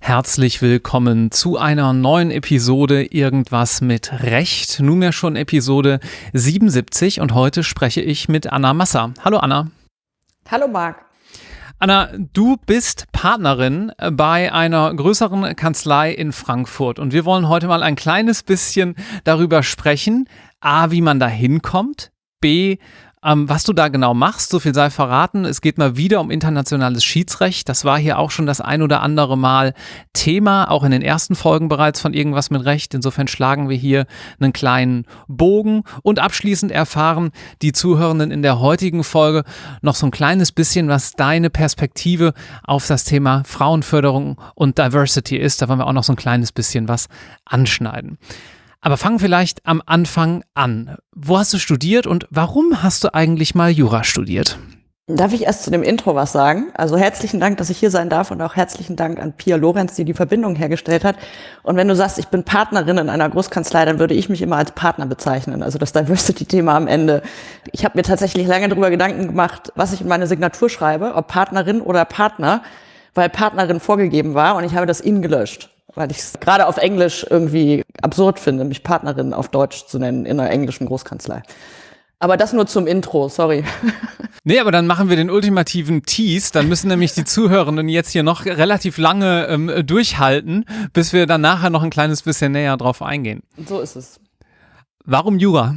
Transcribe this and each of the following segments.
Herzlich willkommen zu einer neuen Episode Irgendwas mit Recht. Nunmehr schon Episode 77 und heute spreche ich mit Anna Masser. Hallo Anna. Hallo Marc. Anna, du bist Partnerin bei einer größeren Kanzlei in Frankfurt und wir wollen heute mal ein kleines bisschen darüber sprechen, a, wie man da hinkommt, b, ähm, was du da genau machst, so viel sei verraten. Es geht mal wieder um internationales Schiedsrecht. Das war hier auch schon das ein oder andere Mal Thema, auch in den ersten Folgen bereits von Irgendwas mit Recht. Insofern schlagen wir hier einen kleinen Bogen und abschließend erfahren die Zuhörenden in der heutigen Folge noch so ein kleines bisschen, was deine Perspektive auf das Thema Frauenförderung und Diversity ist. Da wollen wir auch noch so ein kleines bisschen was anschneiden. Aber fang vielleicht am Anfang an. Wo hast du studiert und warum hast du eigentlich mal Jura studiert? Darf ich erst zu dem Intro was sagen? Also herzlichen Dank, dass ich hier sein darf und auch herzlichen Dank an Pia Lorenz, die die Verbindung hergestellt hat. Und wenn du sagst, ich bin Partnerin in einer Großkanzlei, dann würde ich mich immer als Partner bezeichnen. Also das Diversity-Thema am Ende. Ich habe mir tatsächlich lange darüber Gedanken gemacht, was ich in meine Signatur schreibe, ob Partnerin oder Partner, weil Partnerin vorgegeben war und ich habe das in gelöscht weil ich es gerade auf Englisch irgendwie absurd finde, mich Partnerin auf Deutsch zu nennen in einer englischen Großkanzlei. Aber das nur zum Intro, sorry. Nee, aber dann machen wir den ultimativen Tease. Dann müssen nämlich die Zuhörenden jetzt hier noch relativ lange ähm, durchhalten, bis wir dann nachher noch ein kleines bisschen näher drauf eingehen. So ist es. Warum Jura?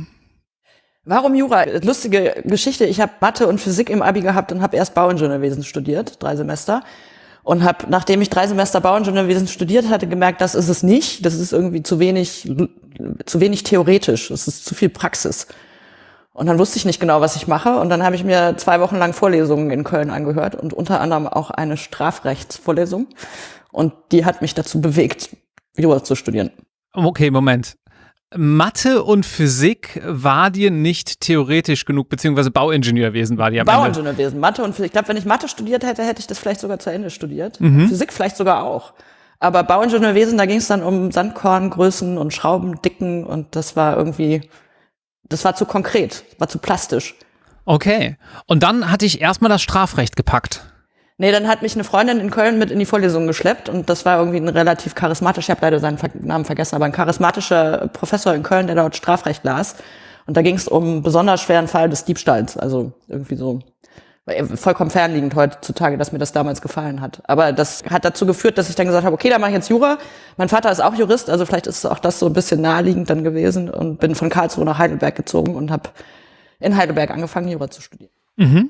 Warum Jura? Lustige Geschichte. Ich habe Mathe und Physik im Abi gehabt und habe erst Bauingenieurwesen studiert, drei Semester und habe, nachdem ich drei Semester Bauingenieurwesen studiert hatte, gemerkt, das ist es nicht. Das ist irgendwie zu wenig, zu wenig theoretisch. Es ist zu viel Praxis. Und dann wusste ich nicht genau, was ich mache. Und dann habe ich mir zwei Wochen lang Vorlesungen in Köln angehört und unter anderem auch eine Strafrechtsvorlesung. Und die hat mich dazu bewegt, Jura zu studieren. Okay, Moment. Mathe und Physik war dir nicht theoretisch genug, beziehungsweise Bauingenieurwesen war dir am Bauingenieurwesen, Ende. Mathe und Physik. Ich glaube, wenn ich Mathe studiert hätte, hätte ich das vielleicht sogar zu Ende studiert. Mhm. Physik vielleicht sogar auch. Aber Bauingenieurwesen, da ging es dann um Sandkorngrößen und Schraubendicken und das war irgendwie, das war zu konkret, war zu plastisch. Okay. Und dann hatte ich erstmal das Strafrecht gepackt. Nee, dann hat mich eine Freundin in Köln mit in die Vorlesung geschleppt und das war irgendwie ein relativ charismatischer, ich habe leider seinen Namen vergessen, aber ein charismatischer Professor in Köln, der dort Strafrecht las. Und da ging es um einen besonders schweren Fall des Diebstahls. Also irgendwie so vollkommen fernliegend heutzutage, dass mir das damals gefallen hat. Aber das hat dazu geführt, dass ich dann gesagt habe, okay, da mache ich jetzt Jura. Mein Vater ist auch Jurist, also vielleicht ist auch das so ein bisschen naheliegend dann gewesen und bin von Karlsruhe nach Heidelberg gezogen und habe in Heidelberg angefangen, Jura zu studieren. Mhm.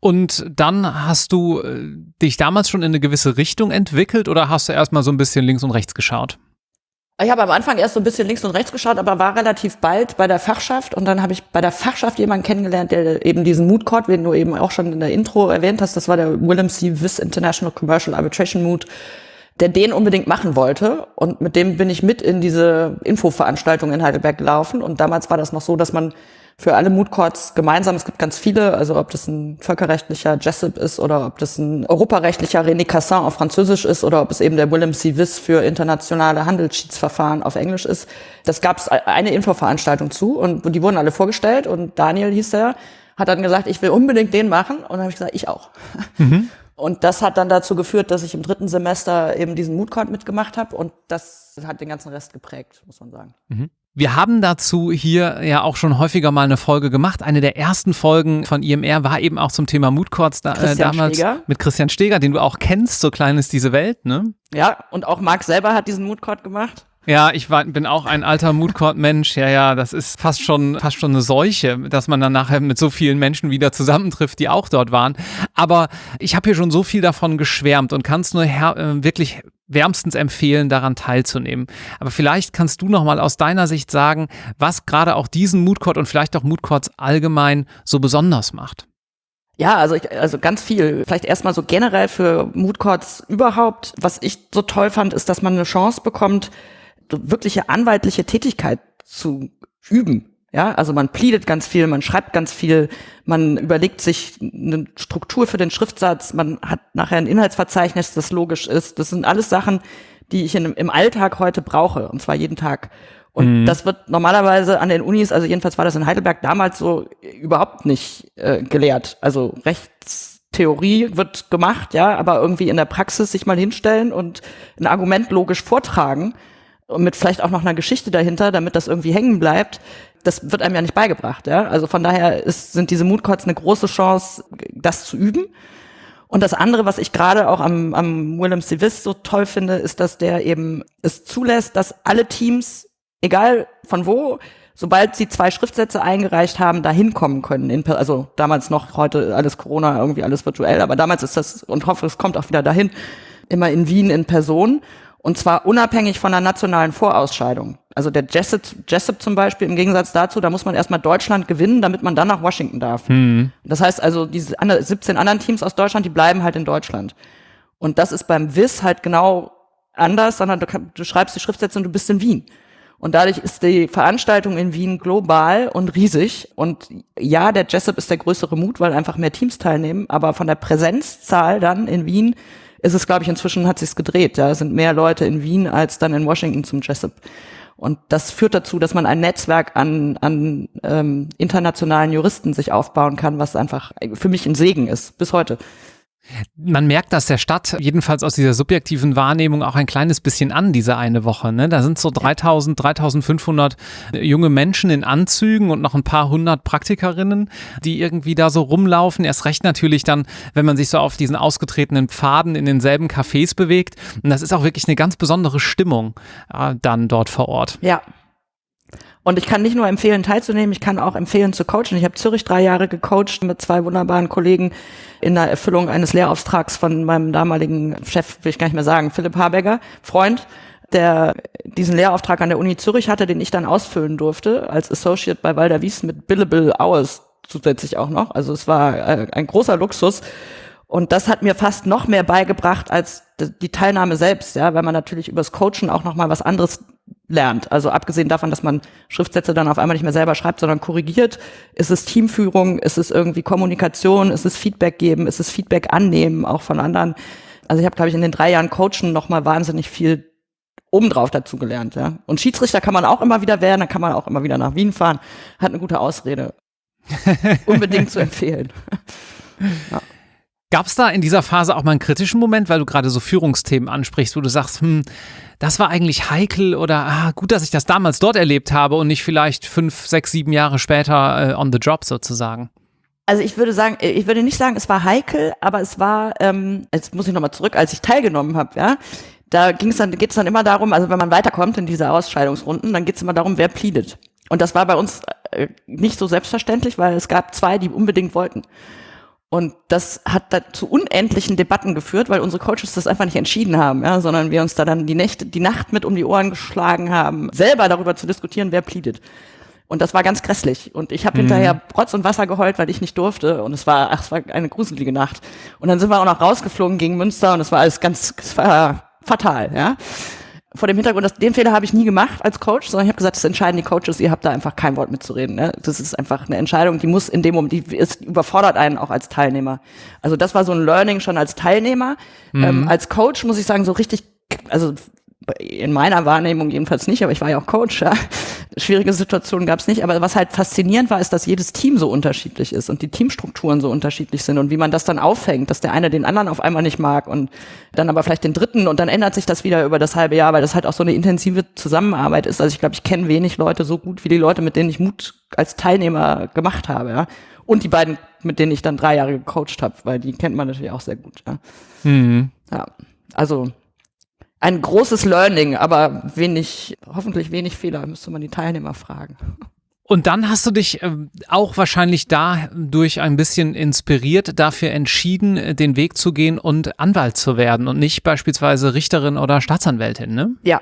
Und dann hast du äh, dich damals schon in eine gewisse Richtung entwickelt oder hast du erstmal so ein bisschen links und rechts geschaut? Ich habe am Anfang erst so ein bisschen links und rechts geschaut, aber war relativ bald bei der Fachschaft und dann habe ich bei der Fachschaft jemanden kennengelernt, der eben diesen Mood Court, den du eben auch schon in der Intro erwähnt hast, das war der Willem C. Wiss International Commercial Arbitration Mood, der den unbedingt machen wollte und mit dem bin ich mit in diese Infoveranstaltung in Heidelberg gelaufen und damals war das noch so, dass man für alle Mood Courts gemeinsam. Es gibt ganz viele, also ob das ein völkerrechtlicher Jessup ist oder ob das ein europarechtlicher René Cassin auf Französisch ist oder ob es eben der Willem C. Wiss für internationale Handelsschiedsverfahren auf Englisch ist. Das gab es eine Infoveranstaltung zu und die wurden alle vorgestellt und Daniel hieß er, hat dann gesagt, ich will unbedingt den machen und dann habe ich gesagt, ich auch. Mhm. Und das hat dann dazu geführt, dass ich im dritten Semester eben diesen Mood Court mitgemacht habe und das hat den ganzen Rest geprägt, muss man sagen. Mhm. Wir haben dazu hier ja auch schon häufiger mal eine Folge gemacht. Eine der ersten Folgen von IMR war eben auch zum Thema Mood Courts da, äh, damals Steger. mit Christian Steger, den du auch kennst, so klein ist diese Welt, ne? Ja, und auch Marc selber hat diesen Mood Court gemacht. Ja, ich war, bin auch ein alter Moodcourt-Mensch. Ja, ja, das ist fast schon, fast schon eine Seuche, dass man dann nachher mit so vielen Menschen wieder zusammentrifft, die auch dort waren. Aber ich habe hier schon so viel davon geschwärmt und kann es nur äh, wirklich wärmstens empfehlen, daran teilzunehmen. Aber vielleicht kannst du noch mal aus deiner Sicht sagen, was gerade auch diesen Moodcourt und vielleicht auch Moodcourts allgemein so besonders macht. Ja, also ich, also ganz viel. Vielleicht erstmal so generell für Moodcourts überhaupt. Was ich so toll fand, ist, dass man eine Chance bekommt, wirkliche anwaltliche Tätigkeit zu üben. Ja, also man pleadet ganz viel, man schreibt ganz viel, man überlegt sich eine Struktur für den Schriftsatz, man hat nachher ein Inhaltsverzeichnis, das logisch ist. Das sind alles Sachen, die ich in, im Alltag heute brauche, und zwar jeden Tag. Und mhm. das wird normalerweise an den Unis, also jedenfalls war das in Heidelberg damals so überhaupt nicht äh, gelehrt. Also Rechts Theorie wird gemacht, ja, aber irgendwie in der Praxis sich mal hinstellen und ein Argument logisch vortragen und mit vielleicht auch noch einer Geschichte dahinter, damit das irgendwie hängen bleibt, das wird einem ja nicht beigebracht, ja. Also von daher ist, sind diese Mood Courts eine große Chance, das zu üben. Und das andere, was ich gerade auch am, am Willem Civis so toll finde, ist, dass der eben es zulässt, dass alle Teams, egal von wo, sobald sie zwei Schriftsätze eingereicht haben, da hinkommen können. In, also damals noch, heute alles Corona, irgendwie alles virtuell, aber damals ist das, und hoffe, es kommt auch wieder dahin, immer in Wien in Person. Und zwar unabhängig von der nationalen Vorausscheidung. Also der Jessup, Jessup zum Beispiel, im Gegensatz dazu, da muss man erstmal Deutschland gewinnen, damit man dann nach Washington darf. Mhm. Das heißt also, diese 17 anderen Teams aus Deutschland, die bleiben halt in Deutschland. Und das ist beim WIS halt genau anders, sondern du, du schreibst die Schriftsätze und du bist in Wien. Und dadurch ist die Veranstaltung in Wien global und riesig. Und ja, der Jessup ist der größere Mut, weil einfach mehr Teams teilnehmen. Aber von der Präsenzzahl dann in Wien ist es, glaube ich, inzwischen hat sich's gedreht. Ja, es sind mehr Leute in Wien als dann in Washington zum Jessup. Und das führt dazu, dass man ein Netzwerk an, an ähm, internationalen Juristen sich aufbauen kann, was einfach für mich ein Segen ist, bis heute. Man merkt das der Stadt, jedenfalls aus dieser subjektiven Wahrnehmung, auch ein kleines bisschen an, diese eine Woche. Ne? Da sind so 3000, 3500 junge Menschen in Anzügen und noch ein paar hundert Praktikerinnen, die irgendwie da so rumlaufen. Erst recht natürlich dann, wenn man sich so auf diesen ausgetretenen Pfaden in denselben Cafés bewegt. Und das ist auch wirklich eine ganz besondere Stimmung äh, dann dort vor Ort. Ja, und ich kann nicht nur empfehlen, teilzunehmen, ich kann auch empfehlen zu coachen. Ich habe Zürich drei Jahre gecoacht mit zwei wunderbaren Kollegen in der Erfüllung eines Lehrauftrags von meinem damaligen Chef, will ich gar nicht mehr sagen, Philipp Haberger, Freund, der diesen Lehrauftrag an der Uni Zürich hatte, den ich dann ausfüllen durfte als Associate bei Walder Wies mit Billable Hours zusätzlich auch noch. Also es war äh, ein großer Luxus. Und das hat mir fast noch mehr beigebracht als die Teilnahme selbst, ja, weil man natürlich übers Coachen auch noch mal was anderes lernt. Also abgesehen davon, dass man Schriftsätze dann auf einmal nicht mehr selber schreibt, sondern korrigiert, ist es Teamführung, ist es irgendwie Kommunikation, ist es Feedback geben, ist es Feedback annehmen, auch von anderen. Also ich habe, glaube ich, in den drei Jahren Coachen noch mal wahnsinnig viel obendrauf dazu gelernt. Ja. Und Schiedsrichter kann man auch immer wieder werden, dann kann man auch immer wieder nach Wien fahren. Hat eine gute Ausrede. Unbedingt zu empfehlen. ja. Gab es da in dieser Phase auch mal einen kritischen Moment, weil du gerade so Führungsthemen ansprichst, wo du sagst, hm, das war eigentlich heikel oder ah, gut, dass ich das damals dort erlebt habe und nicht vielleicht fünf, sechs, sieben Jahre später äh, on the job sozusagen? Also ich würde sagen, äh, ich würde nicht sagen, es war heikel, aber es war, ähm, jetzt muss ich nochmal zurück, als ich teilgenommen habe, ja, da ging es dann, geht es dann immer darum, also wenn man weiterkommt in diese Ausscheidungsrunden, dann geht es immer darum, wer pleadet. Und das war bei uns äh, nicht so selbstverständlich, weil es gab zwei, die unbedingt wollten. Und das hat da zu unendlichen Debatten geführt, weil unsere Coaches das einfach nicht entschieden haben, ja, sondern wir uns da dann die Nächte, die Nacht mit um die Ohren geschlagen haben, selber darüber zu diskutieren, wer pleadet. Und das war ganz grässlich. Und ich habe mhm. hinterher Rotz und Wasser geheult, weil ich nicht durfte. Und es war, ach, es war eine gruselige Nacht. Und dann sind wir auch noch rausgeflogen gegen Münster und es war alles ganz, es war fatal, ja vor dem Hintergrund, dass den Fehler habe ich nie gemacht als Coach, sondern ich habe gesagt, das entscheiden die Coaches, ihr habt da einfach kein Wort mitzureden. Ne? Das ist einfach eine Entscheidung, die muss in dem Moment, die ist, überfordert einen auch als Teilnehmer. Also das war so ein Learning schon als Teilnehmer. Mhm. Ähm, als Coach muss ich sagen, so richtig, also in meiner Wahrnehmung jedenfalls nicht, aber ich war ja auch Coach. Ja. Schwierige Situationen gab es nicht. Aber was halt faszinierend war, ist, dass jedes Team so unterschiedlich ist und die Teamstrukturen so unterschiedlich sind und wie man das dann aufhängt, dass der eine den anderen auf einmal nicht mag und dann aber vielleicht den dritten und dann ändert sich das wieder über das halbe Jahr, weil das halt auch so eine intensive Zusammenarbeit ist. Also ich glaube, ich kenne wenig Leute so gut wie die Leute, mit denen ich Mut als Teilnehmer gemacht habe. Ja. Und die beiden, mit denen ich dann drei Jahre gecoacht habe, weil die kennt man natürlich auch sehr gut. Ja. Mhm. ja. Also ein großes Learning, aber wenig, hoffentlich wenig Fehler, müsste man die Teilnehmer fragen. Und dann hast du dich äh, auch wahrscheinlich dadurch ein bisschen inspiriert, dafür entschieden, äh, den Weg zu gehen und Anwalt zu werden und nicht beispielsweise Richterin oder Staatsanwältin, ne? Ja,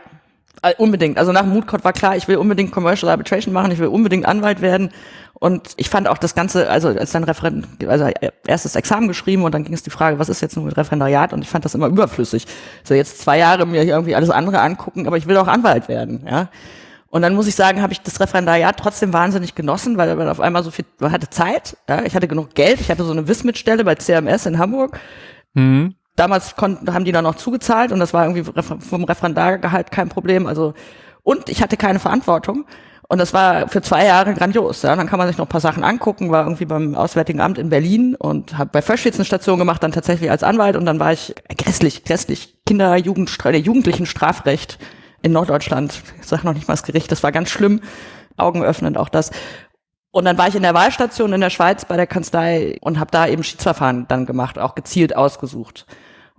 äh, unbedingt. Also nach Moodcode war klar, ich will unbedingt Commercial Arbitration machen, ich will unbedingt Anwalt werden. Und ich fand auch das Ganze, also als dann Referent, also erstes Examen geschrieben und dann ging es die Frage, was ist jetzt nun mit Referendariat? Und ich fand das immer überflüssig. So jetzt zwei Jahre mir irgendwie alles andere angucken, aber ich will auch Anwalt werden, ja. Und dann muss ich sagen, habe ich das Referendariat trotzdem wahnsinnig genossen, weil man auf einmal so viel, man hatte Zeit, ja, ich hatte genug Geld, ich hatte so eine Wismit-Stelle bei CMS in Hamburg. Mhm damals konnten, haben die dann noch zugezahlt und das war irgendwie vom Referendargehalt kein Problem. Also und ich hatte keine Verantwortung. Und das war für zwei Jahre grandios. Ja. Dann kann man sich noch ein paar Sachen angucken, war irgendwie beim Auswärtigen Amt in Berlin und habe bei Freshfields eine Station gemacht, dann tatsächlich als Anwalt und dann war ich grässlich, grässlich Kinder, Jugendstra Jugendlichen Strafrecht in Norddeutschland. Ich sage noch nicht mal das Gericht, das war ganz schlimm. Augenöffnend auch das. Und dann war ich in der Wahlstation in der Schweiz bei der Kanzlei und habe da eben Schiedsverfahren dann gemacht, auch gezielt ausgesucht.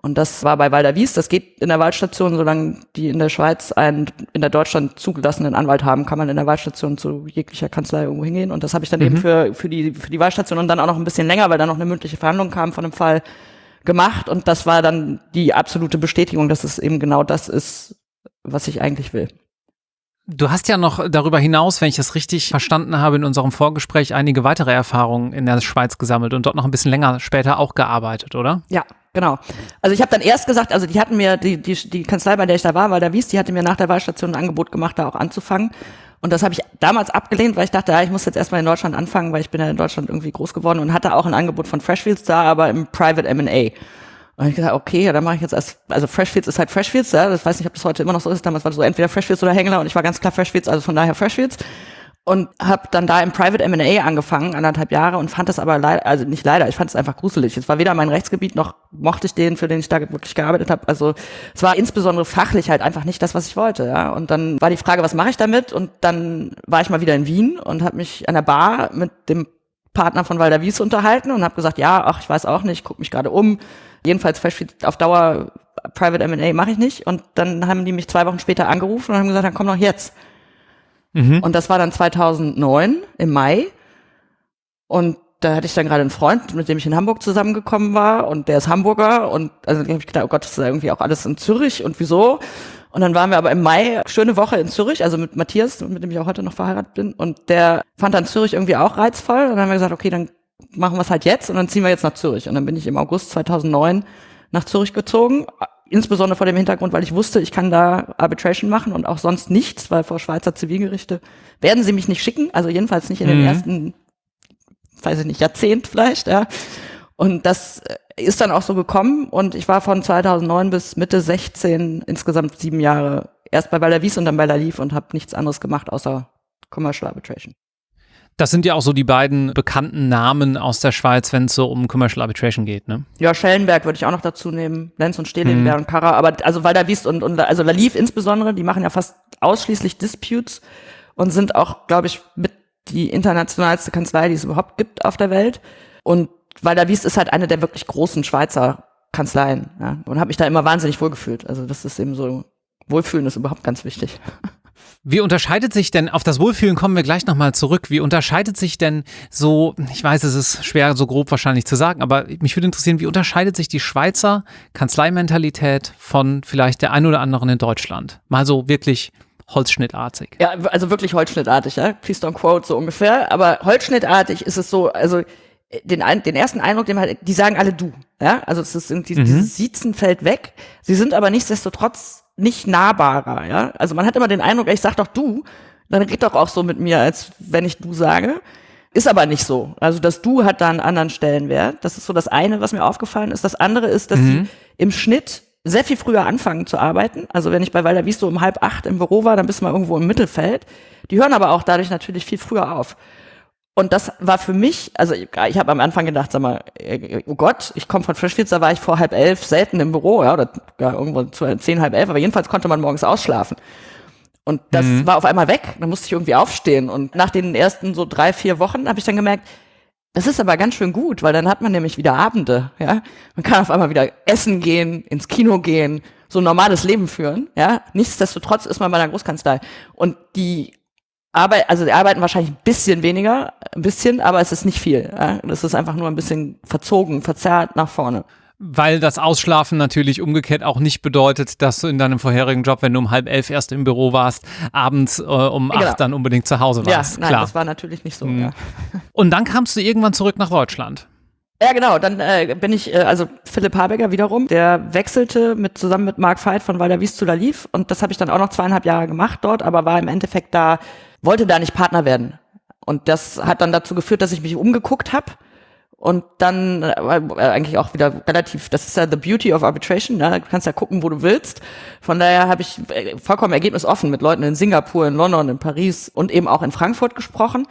Und das war bei Walder Wies. Das geht in der Wahlstation, solange die in der Schweiz einen in der Deutschland zugelassenen Anwalt haben, kann man in der Wahlstation zu jeglicher Kanzlei irgendwo hingehen. Und das habe ich dann mhm. eben für, für, die, für die Wahlstation und dann auch noch ein bisschen länger, weil dann noch eine mündliche Verhandlung kam von dem Fall gemacht. Und das war dann die absolute Bestätigung, dass es eben genau das ist, was ich eigentlich will. Du hast ja noch darüber hinaus, wenn ich das richtig verstanden habe, in unserem Vorgespräch einige weitere Erfahrungen in der Schweiz gesammelt und dort noch ein bisschen länger später auch gearbeitet, oder? Ja, genau. Also ich habe dann erst gesagt, also die hatten mir, die, die, die Kanzlei, bei der ich da war, weil da wies, die hatte mir nach der Wahlstation ein Angebot gemacht, da auch anzufangen. Und das habe ich damals abgelehnt, weil ich dachte, ja, ich muss jetzt erstmal in Deutschland anfangen, weil ich bin ja in Deutschland irgendwie groß geworden und hatte auch ein Angebot von Freshfields da, aber im Private M&A. Und ich gesagt, okay, ja, dann mache ich jetzt als, also Freshfields ist halt Freshfields, ja, das weiß nicht, ob das heute immer noch so ist, damals war das so entweder Freshfields oder Hängler und ich war ganz klar Freshfields, also von daher Freshfields und habe dann da im Private M&A angefangen, anderthalb Jahre und fand das aber leider, also nicht leider, ich fand es einfach gruselig. Es war weder mein Rechtsgebiet noch mochte ich den, für den ich da wirklich gearbeitet habe. Also es war insbesondere fachlich halt einfach nicht das, was ich wollte. Ja. Und dann war die Frage, was mache ich damit? Und dann war ich mal wieder in Wien und habe mich an der Bar mit dem Partner von Walder Wies unterhalten und habe gesagt, ja, ach, ich weiß auch nicht, guck mich gerade um Jedenfalls auf Dauer Private M&A mache ich nicht. Und dann haben die mich zwei Wochen später angerufen und haben gesagt, dann komm doch jetzt. Mhm. Und das war dann 2009 im Mai. Und da hatte ich dann gerade einen Freund, mit dem ich in Hamburg zusammengekommen war und der ist Hamburger und also habe ich gedacht, oh Gott, das ist irgendwie auch alles in Zürich und wieso? Und dann waren wir aber im Mai schöne Woche in Zürich, also mit Matthias, mit dem ich auch heute noch verheiratet bin und der fand dann Zürich irgendwie auch reizvoll und dann haben wir gesagt, okay, dann machen wir es halt jetzt und dann ziehen wir jetzt nach Zürich. Und dann bin ich im August 2009 nach Zürich gezogen, insbesondere vor dem Hintergrund, weil ich wusste, ich kann da Arbitration machen und auch sonst nichts, weil vor Schweizer Zivilgerichte werden sie mich nicht schicken, also jedenfalls nicht in den mhm. ersten, weiß ich nicht, Jahrzehnt vielleicht, ja. Und das ist dann auch so gekommen und ich war von 2009 bis Mitte 16 insgesamt sieben Jahre erst bei Baller Wies und dann bei La Lief und habe nichts anderes gemacht außer Commercial Arbitration. Das sind ja auch so die beiden bekannten Namen aus der Schweiz, wenn es so um Commercial Arbitration geht, ne? Ja, Schellenberg würde ich auch noch dazu nehmen, Lenz und Stehlenberg mhm. und Kara, aber also Walder Wiest und, und also Laliv insbesondere, die machen ja fast ausschließlich Disputes und sind auch, glaube ich, mit die internationalste Kanzlei, die es überhaupt gibt auf der Welt. Und Walder Wiest ist halt eine der wirklich großen Schweizer Kanzleien, ja, und habe mich da immer wahnsinnig wohlgefühlt. Also das ist eben so, Wohlfühlen ist überhaupt ganz wichtig. Wie unterscheidet sich denn, auf das Wohlfühlen kommen wir gleich nochmal zurück, wie unterscheidet sich denn so, ich weiß, es ist schwer so grob wahrscheinlich zu sagen, aber mich würde interessieren, wie unterscheidet sich die Schweizer Kanzleimentalität von vielleicht der ein oder anderen in Deutschland? Mal so wirklich holzschnittartig. Ja, also wirklich holzschnittartig, ja. Please don't quote, so ungefähr. Aber holzschnittartig ist es so, also den, den ersten Eindruck, den halt, die sagen alle du, ja. Also es ist irgendwie, mhm. dieses Siezen fällt weg. Sie sind aber nichtsdestotrotz nicht nahbarer, ja. Also man hat immer den Eindruck, ich sag doch du, dann red doch auch so mit mir, als wenn ich du sage. Ist aber nicht so. Also das Du hat da einen anderen Stellenwert. Das ist so das eine, was mir aufgefallen ist. Das andere ist, dass mhm. sie im Schnitt sehr viel früher anfangen zu arbeiten. Also wenn ich bei Walter Wies so um halb acht im Büro war, dann bist du mal irgendwo im Mittelfeld. Die hören aber auch dadurch natürlich viel früher auf. Und das war für mich, also ich, ich habe am Anfang gedacht, sag mal, äh, oh Gott, ich komme von Freshfields, da war ich vor halb elf selten im Büro, ja, oder ja, irgendwo zu zehn, halb elf, aber jedenfalls konnte man morgens ausschlafen. Und das mhm. war auf einmal weg, dann musste ich irgendwie aufstehen. Und nach den ersten so drei, vier Wochen habe ich dann gemerkt, das ist aber ganz schön gut, weil dann hat man nämlich wieder Abende, ja. Man kann auf einmal wieder essen gehen, ins Kino gehen, so ein normales Leben führen, ja. Nichtsdestotrotz ist man bei einer Großkanzlei. Und die Arbeit, also die arbeiten wahrscheinlich ein bisschen weniger, ein bisschen, aber es ist nicht viel. Ja? Das ist einfach nur ein bisschen verzogen, verzerrt nach vorne. Weil das Ausschlafen natürlich umgekehrt auch nicht bedeutet, dass du in deinem vorherigen Job, wenn du um halb elf erst im Büro warst, abends äh, um genau. acht dann unbedingt zu Hause warst. Ja, nein, Klar. das war natürlich nicht so. Mhm. Ja. Und dann kamst du irgendwann zurück nach Deutschland. Ja, genau. Dann äh, bin ich, äh, also Philipp Habecker wiederum, der wechselte mit zusammen mit Mark Veit von Walder Wies zu Laliv und das habe ich dann auch noch zweieinhalb Jahre gemacht dort, aber war im Endeffekt da wollte da nicht Partner werden. Und das hat dann dazu geführt, dass ich mich umgeguckt habe und dann äh, eigentlich auch wieder relativ, das ist ja the beauty of arbitration, ne? du kannst ja gucken, wo du willst. Von daher habe ich äh, vollkommen ergebnisoffen mit Leuten in Singapur, in London, in Paris und eben auch in Frankfurt gesprochen.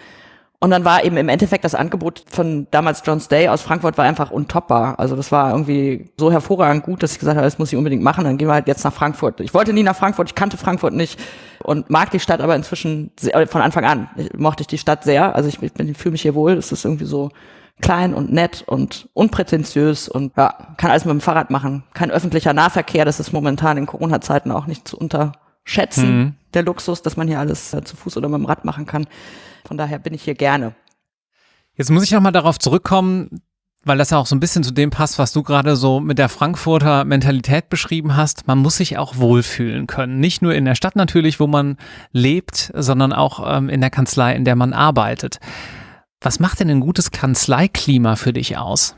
Und dann war eben im Endeffekt das Angebot von damals John's Day aus Frankfurt war einfach untoppbar. Also das war irgendwie so hervorragend gut, dass ich gesagt habe, das muss ich unbedingt machen. Dann gehen wir halt jetzt nach Frankfurt. Ich wollte nie nach Frankfurt, ich kannte Frankfurt nicht und mag die Stadt aber inzwischen sehr, von Anfang an ich, mochte ich die Stadt sehr. Also ich, ich, fühle mich hier wohl. Es ist irgendwie so klein und nett und unprätentiös und ja, kann alles mit dem Fahrrad machen. Kein öffentlicher Nahverkehr, das ist momentan in Corona-Zeiten auch nicht zu unterschätzen, mhm. der Luxus, dass man hier alles äh, zu Fuß oder mit dem Rad machen kann. Von daher bin ich hier gerne. Jetzt muss ich nochmal darauf zurückkommen, weil das ja auch so ein bisschen zu dem passt, was du gerade so mit der Frankfurter Mentalität beschrieben hast. Man muss sich auch wohlfühlen können. Nicht nur in der Stadt natürlich, wo man lebt, sondern auch ähm, in der Kanzlei, in der man arbeitet. Was macht denn ein gutes Kanzleiklima für dich aus?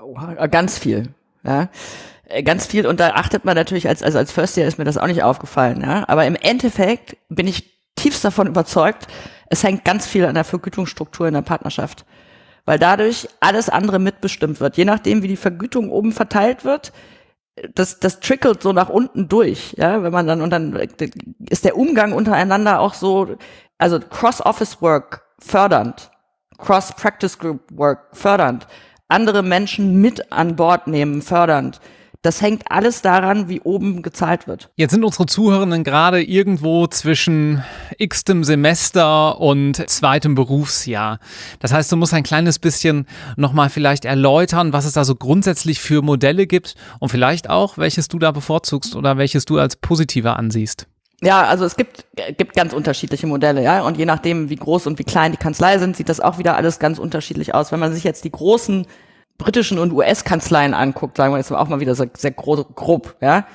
Oh, ganz viel. Ja. Äh, ganz viel und da achtet man natürlich als, also als First Year ist mir das auch nicht aufgefallen, ja. Aber im Endeffekt bin ich tiefst davon überzeugt, es hängt ganz viel an der Vergütungsstruktur in der Partnerschaft. Weil dadurch alles andere mitbestimmt wird. Je nachdem, wie die Vergütung oben verteilt wird, das, das trickelt so nach unten durch, ja, wenn man dann, und dann ist der Umgang untereinander auch so, also Cross-Office-Work fördernd. Cross-Practice Group Work fördernd, andere Menschen mit an Bord nehmen fördernd. Das hängt alles daran, wie oben gezahlt wird. Jetzt sind unsere Zuhörenden gerade irgendwo zwischen x-tem Semester und zweitem Berufsjahr. Das heißt, du musst ein kleines bisschen nochmal vielleicht erläutern, was es da so grundsätzlich für Modelle gibt und vielleicht auch, welches du da bevorzugst oder welches du als positiver ansiehst. Ja, also es gibt, gibt ganz unterschiedliche Modelle, ja. Und je nachdem, wie groß und wie klein die Kanzlei sind, sieht das auch wieder alles ganz unterschiedlich aus. Wenn man sich jetzt die großen britischen und US-Kanzleien anguckt, sagen wir jetzt auch mal wieder sehr, sehr grob, ja,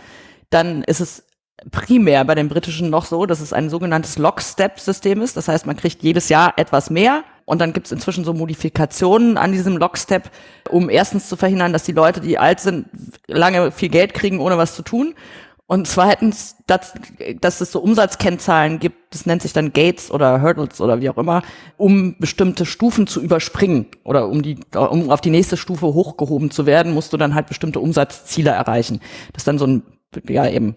dann ist es primär bei den britischen noch so, dass es ein sogenanntes Lockstep-System ist. Das heißt, man kriegt jedes Jahr etwas mehr und dann gibt es inzwischen so Modifikationen an diesem Lockstep, um erstens zu verhindern, dass die Leute, die alt sind, lange viel Geld kriegen, ohne was zu tun. Und zweitens, dass, dass es so Umsatzkennzahlen gibt, das nennt sich dann Gates oder Hurdles oder wie auch immer, um bestimmte Stufen zu überspringen oder um die, um auf die nächste Stufe hochgehoben zu werden, musst du dann halt bestimmte Umsatzziele erreichen. Das ist dann so ein, ja eben,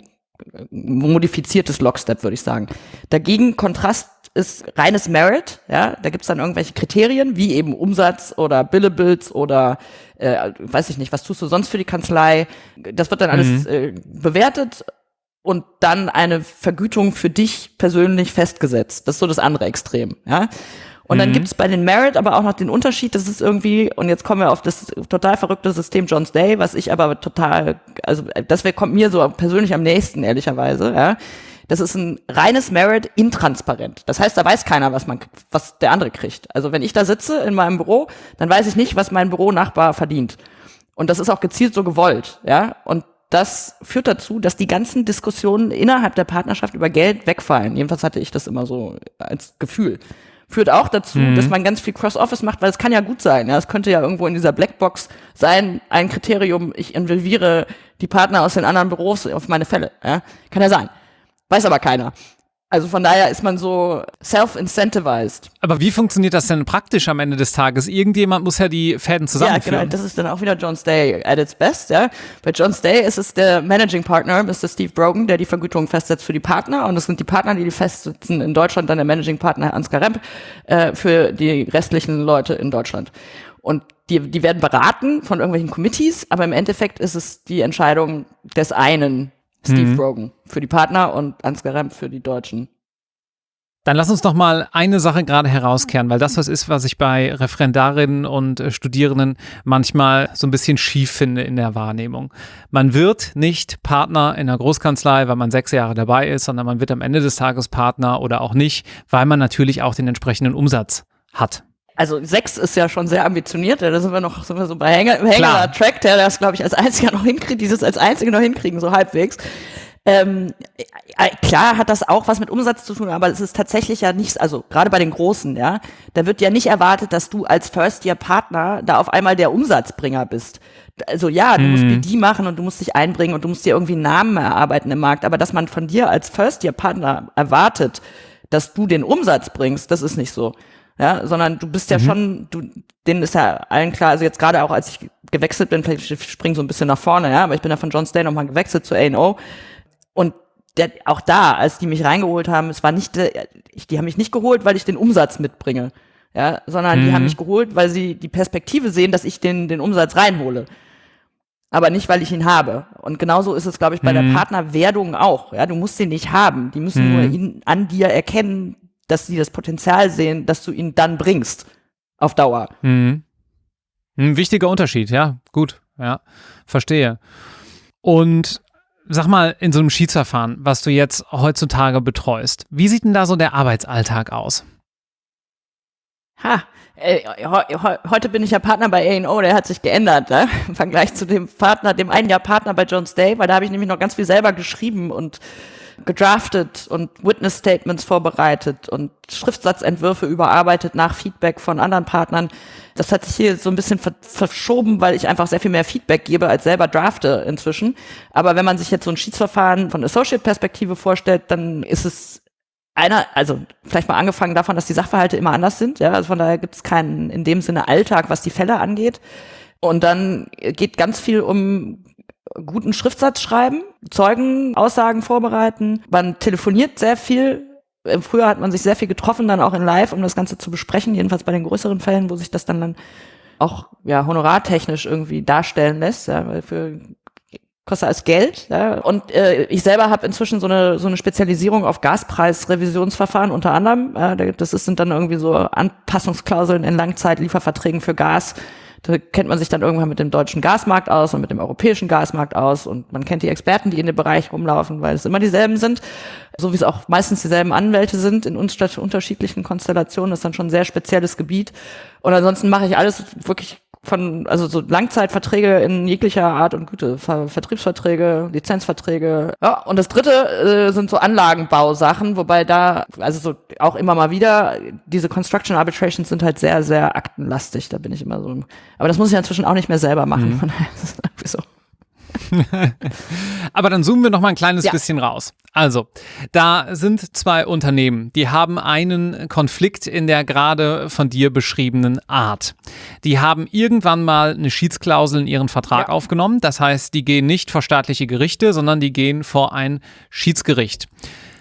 modifiziertes Lockstep, würde ich sagen. Dagegen Kontrast ist reines Merit, ja, da gibt's dann irgendwelche Kriterien, wie eben Umsatz oder Billables oder äh, weiß ich nicht, was tust du sonst für die Kanzlei. Das wird dann alles mhm. äh, bewertet und dann eine Vergütung für dich persönlich festgesetzt. Das ist so das andere Extrem, ja. Und dann mhm. gibt's bei den Merit aber auch noch den Unterschied, das ist irgendwie, und jetzt kommen wir auf das total verrückte System John's Day, was ich aber total, also das kommt mir so persönlich am nächsten, ehrlicherweise, ja. Das ist ein reines Merit intransparent. Das heißt, da weiß keiner, was man, was der andere kriegt. Also wenn ich da sitze in meinem Büro, dann weiß ich nicht, was mein Büronachbar verdient. Und das ist auch gezielt so gewollt, ja. Und das führt dazu, dass die ganzen Diskussionen innerhalb der Partnerschaft über Geld wegfallen. Jedenfalls hatte ich das immer so als Gefühl. Führt auch dazu, mhm. dass man ganz viel Cross-Office macht, weil es kann ja gut sein. Ja, es könnte ja irgendwo in dieser Blackbox sein, ein Kriterium, ich involviere die Partner aus den anderen Büros auf meine Fälle. Ja, kann ja sein. Weiß aber keiner. Also von daher ist man so self-incentivized. Aber wie funktioniert das denn praktisch am Ende des Tages? Irgendjemand muss ja die Fäden zusammenführen. Ja, genau. Das ist dann auch wieder John's Day at its best. Ja. Bei John's Day ist es der Managing Partner, Mr. Steve Brogan, der die Vergütung festsetzt für die Partner. Und es sind die Partner, die die festsetzen in Deutschland, dann der Managing Partner Ansgar Remp äh, für die restlichen Leute in Deutschland. Und die, die werden beraten von irgendwelchen Committees, aber im Endeffekt ist es die Entscheidung des einen Steve mhm. Rogan für die Partner und Ansgar Remp für die Deutschen. Dann lass uns noch mal eine Sache gerade herauskehren, weil das was ist, was ich bei Referendarinnen und äh, Studierenden manchmal so ein bisschen schief finde in der Wahrnehmung. Man wird nicht Partner in einer Großkanzlei, weil man sechs Jahre dabei ist, sondern man wird am Ende des Tages Partner oder auch nicht, weil man natürlich auch den entsprechenden Umsatz hat also sechs ist ja schon sehr ambitioniert, da sind wir noch sind wir so bei Hänger, Hänger Track, der das, glaube ich, als einziger noch hinkriegt, dieses als einzige noch hinkriegen, so halbwegs. Ähm, äh, klar hat das auch was mit Umsatz zu tun, aber es ist tatsächlich ja nichts, also gerade bei den Großen, ja, da wird ja nicht erwartet, dass du als First-Year-Partner da auf einmal der Umsatzbringer bist. Also ja, du mhm. musst BD machen und du musst dich einbringen und du musst dir irgendwie einen Namen erarbeiten im Markt, aber dass man von dir als First-Year-Partner erwartet, dass du den Umsatz bringst, das ist nicht so ja, sondern du bist ja mhm. schon, du, denen ist ja allen klar, also jetzt gerade auch als ich gewechselt bin, vielleicht spring so ein bisschen nach vorne, ja, aber ich bin ja von John Stay nochmal gewechselt zu A&O und der, auch da, als die mich reingeholt haben, es war nicht, die haben mich nicht geholt, weil ich den Umsatz mitbringe, ja, sondern mhm. die haben mhm. mich geholt, weil sie die Perspektive sehen, dass ich den, den Umsatz reinhole. Aber nicht, weil ich ihn habe. Und genauso ist es, glaube ich, bei mhm. der Partnerwerdung auch. Ja, du musst ihn nicht haben. Die müssen mhm. nur ihn an dir erkennen, dass sie das Potenzial sehen, dass du ihn dann bringst. Auf Dauer. Mhm. Ein wichtiger Unterschied, ja, gut, ja, verstehe. Und sag mal, in so einem Schiedsverfahren, was du jetzt heutzutage betreust, wie sieht denn da so der Arbeitsalltag aus? Ha, äh, heute bin ich ja Partner bei A&O, der hat sich geändert, ne? im Vergleich zu dem Partner, dem einen Jahr Partner bei Jones Day, weil da habe ich nämlich noch ganz viel selber geschrieben und gedraftet und Witness Statements vorbereitet und Schriftsatzentwürfe überarbeitet nach Feedback von anderen Partnern. Das hat sich hier so ein bisschen ver verschoben, weil ich einfach sehr viel mehr Feedback gebe als selber drafte inzwischen. Aber wenn man sich jetzt so ein Schiedsverfahren von Associate-Perspektive vorstellt, dann ist es einer, also vielleicht mal angefangen davon, dass die Sachverhalte immer anders sind. Ja, also von daher gibt es keinen in dem Sinne Alltag, was die Fälle angeht. Und dann geht ganz viel um guten Schriftsatz schreiben, Zeugenaussagen vorbereiten. Man telefoniert sehr viel. Früher hat man sich sehr viel getroffen, dann auch in Live, um das Ganze zu besprechen, jedenfalls bei den größeren Fällen, wo sich das dann, dann auch ja honorartechnisch irgendwie darstellen lässt, ja, weil für kostet als Geld. Ja. Und äh, ich selber habe inzwischen so eine so eine Spezialisierung auf Gaspreisrevisionsverfahren unter anderem. Äh, das ist, sind dann irgendwie so Anpassungsklauseln in Langzeitlieferverträgen für Gas, da kennt man sich dann irgendwann mit dem deutschen Gasmarkt aus und mit dem europäischen Gasmarkt aus und man kennt die Experten, die in dem Bereich rumlaufen, weil es immer dieselben sind, so wie es auch meistens dieselben Anwälte sind in unterschiedlichen Konstellationen. Das ist dann schon ein sehr spezielles Gebiet. Und ansonsten mache ich alles wirklich von, also so Langzeitverträge in jeglicher Art und Güte, Ver Vertriebsverträge, Lizenzverträge. Ja, und das dritte äh, sind so Anlagenbausachen, wobei da, also so auch immer mal wieder, diese Construction Arbitrations sind halt sehr, sehr aktenlastig, da bin ich immer so. Aber das muss ich inzwischen auch nicht mehr selber machen. Mhm. Von daher ist irgendwie so. Aber dann zoomen wir noch mal ein kleines ja. bisschen raus. Also, da sind zwei Unternehmen, die haben einen Konflikt in der gerade von dir beschriebenen Art. Die haben irgendwann mal eine Schiedsklausel in ihren Vertrag ja. aufgenommen. Das heißt, die gehen nicht vor staatliche Gerichte, sondern die gehen vor ein Schiedsgericht.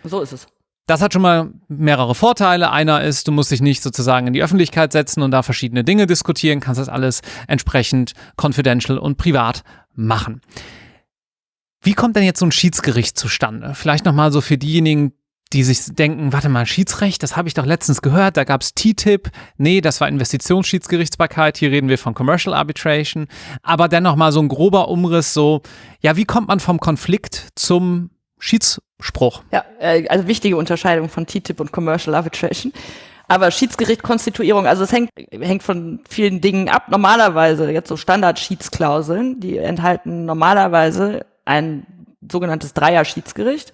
So ist es. Das hat schon mal mehrere Vorteile. Einer ist, du musst dich nicht sozusagen in die Öffentlichkeit setzen und da verschiedene Dinge diskutieren, kannst das alles entsprechend confidential und privat machen. Wie kommt denn jetzt so ein Schiedsgericht zustande? Vielleicht nochmal so für diejenigen, die sich denken, warte mal, Schiedsrecht, das habe ich doch letztens gehört, da gab es TTIP. Nee, das war Investitionsschiedsgerichtsbarkeit, hier reden wir von Commercial Arbitration. Aber dennoch mal so ein grober Umriss, so, ja, wie kommt man vom Konflikt zum Schiedsspruch? Ja, äh, also wichtige Unterscheidung von TTIP und Commercial Arbitration. Aber Schiedsgerichtkonstituierung, also es hängt, hängt von vielen Dingen ab. Normalerweise, jetzt so Standard-Schiedsklauseln, die enthalten normalerweise ein sogenanntes Dreier-Schiedsgericht.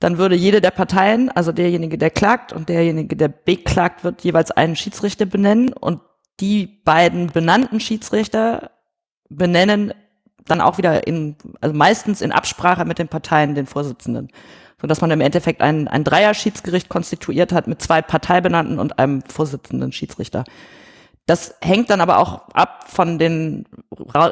Dann würde jede der Parteien, also derjenige, der klagt und derjenige, der beklagt wird, jeweils einen Schiedsrichter benennen und die beiden benannten Schiedsrichter benennen dann auch wieder in, also meistens in Absprache mit den Parteien den Vorsitzenden so dass man im Endeffekt ein, ein Dreier-Schiedsgericht konstituiert hat mit zwei Parteibenannten und einem Vorsitzenden Schiedsrichter. Das hängt dann aber auch ab von den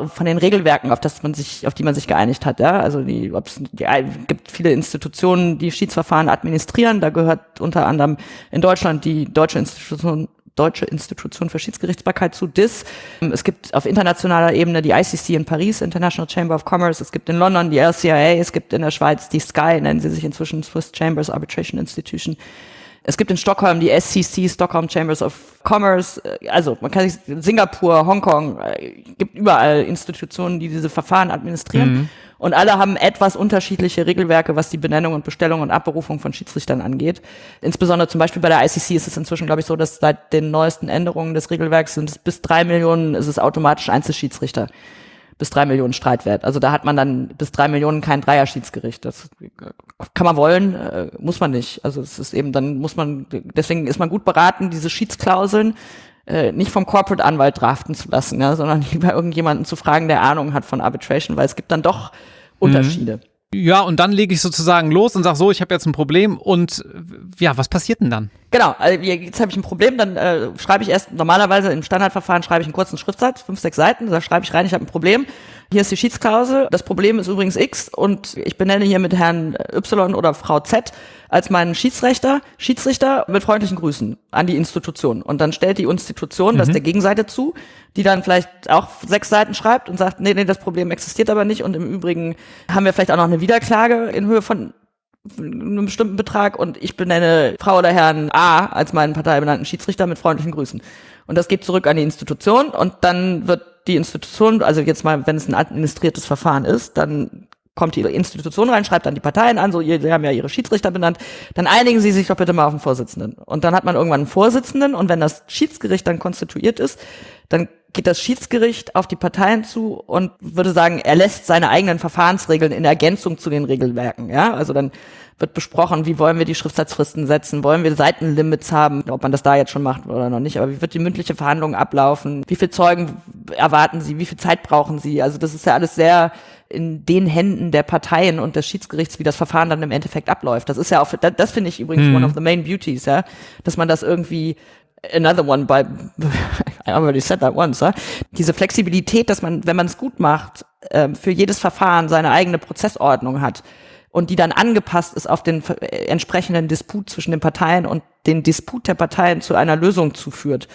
von den Regelwerken, auf das man sich, auf die man sich geeinigt hat. Ja, also die, ob's, die gibt viele Institutionen, die Schiedsverfahren administrieren. Da gehört unter anderem in Deutschland die Deutsche Institution Deutsche Institution für Schiedsgerichtsbarkeit zu DIS. Es gibt auf internationaler Ebene die ICC in Paris, International Chamber of Commerce. Es gibt in London die LCIA. Es gibt in der Schweiz die SCI, nennen sie sich inzwischen Swiss Chambers Arbitration Institution. Es gibt in Stockholm die SCC, Stockholm Chambers of Commerce. Also man kann sich Singapur, Hongkong, äh, gibt überall Institutionen, die diese Verfahren administrieren. Mhm. Und alle haben etwas unterschiedliche Regelwerke, was die Benennung und Bestellung und Abberufung von Schiedsrichtern angeht. Insbesondere zum Beispiel bei der ICC ist es inzwischen, glaube ich, so, dass seit den neuesten Änderungen des Regelwerks sind es bis drei Millionen ist es automatisch Einzelschiedsrichter. Bis drei Millionen Streitwert. Also da hat man dann bis drei Millionen kein Dreierschiedsgericht. Das kann man wollen, äh, muss man nicht. Also es ist eben, dann muss man, deswegen ist man gut beraten, diese Schiedsklauseln äh, nicht vom Corporate Anwalt draften zu lassen, ja, sondern lieber irgendjemanden zu fragen, der Ahnung hat von Arbitration, weil es gibt dann doch Unterschiede. Mhm. Ja, und dann lege ich sozusagen los und sage so, ich habe jetzt ein Problem und ja, was passiert denn dann? Genau, also jetzt habe ich ein Problem, dann äh, schreibe ich erst, normalerweise im Standardverfahren schreibe ich einen kurzen Schriftsatz, fünf, sechs Seiten, da schreibe ich rein, ich habe ein Problem. Hier ist die Schiedsklausel, das Problem ist übrigens X und ich benenne hier mit Herrn Y oder Frau Z als meinen Schiedsrichter, Schiedsrichter mit freundlichen Grüßen an die Institution. Und dann stellt die Institution mhm. das der Gegenseite zu, die dann vielleicht auch sechs Seiten schreibt und sagt, nee, nee, das Problem existiert aber nicht und im Übrigen haben wir vielleicht auch noch eine Wiederklage in Höhe von einem bestimmten Betrag und ich benenne Frau oder Herrn A als meinen parteibenannten Schiedsrichter mit freundlichen Grüßen. Und das geht zurück an die Institution und dann wird die Institution, also jetzt mal, wenn es ein administriertes Verfahren ist, dann kommt die Institution rein, schreibt dann die Parteien an, so, ihr, sie haben ja ihre Schiedsrichter benannt, dann einigen sie sich doch bitte mal auf den Vorsitzenden. Und dann hat man irgendwann einen Vorsitzenden und wenn das Schiedsgericht dann konstituiert ist, dann geht das Schiedsgericht auf die Parteien zu und würde sagen, er lässt seine eigenen Verfahrensregeln in Ergänzung zu den Regelwerken, ja, also dann wird besprochen, wie wollen wir die Schriftsatzfristen setzen, wollen wir Seitenlimits haben, ob man das da jetzt schon macht oder noch nicht, aber wie wird die mündliche Verhandlung ablaufen, wie viele Zeugen erwarten Sie, wie viel Zeit brauchen Sie, also das ist ja alles sehr in den Händen der Parteien und des Schiedsgerichts, wie das Verfahren dann im Endeffekt abläuft. Das ist ja auch, das, das finde ich übrigens mhm. one of the main beauties, ja, dass man das irgendwie another one by I already said that once, ja? diese Flexibilität, dass man, wenn man es gut macht, äh, für jedes Verfahren seine eigene Prozessordnung hat und die dann angepasst ist auf den äh, entsprechenden Disput zwischen den Parteien und den Disput der Parteien zu einer Lösung zuführt.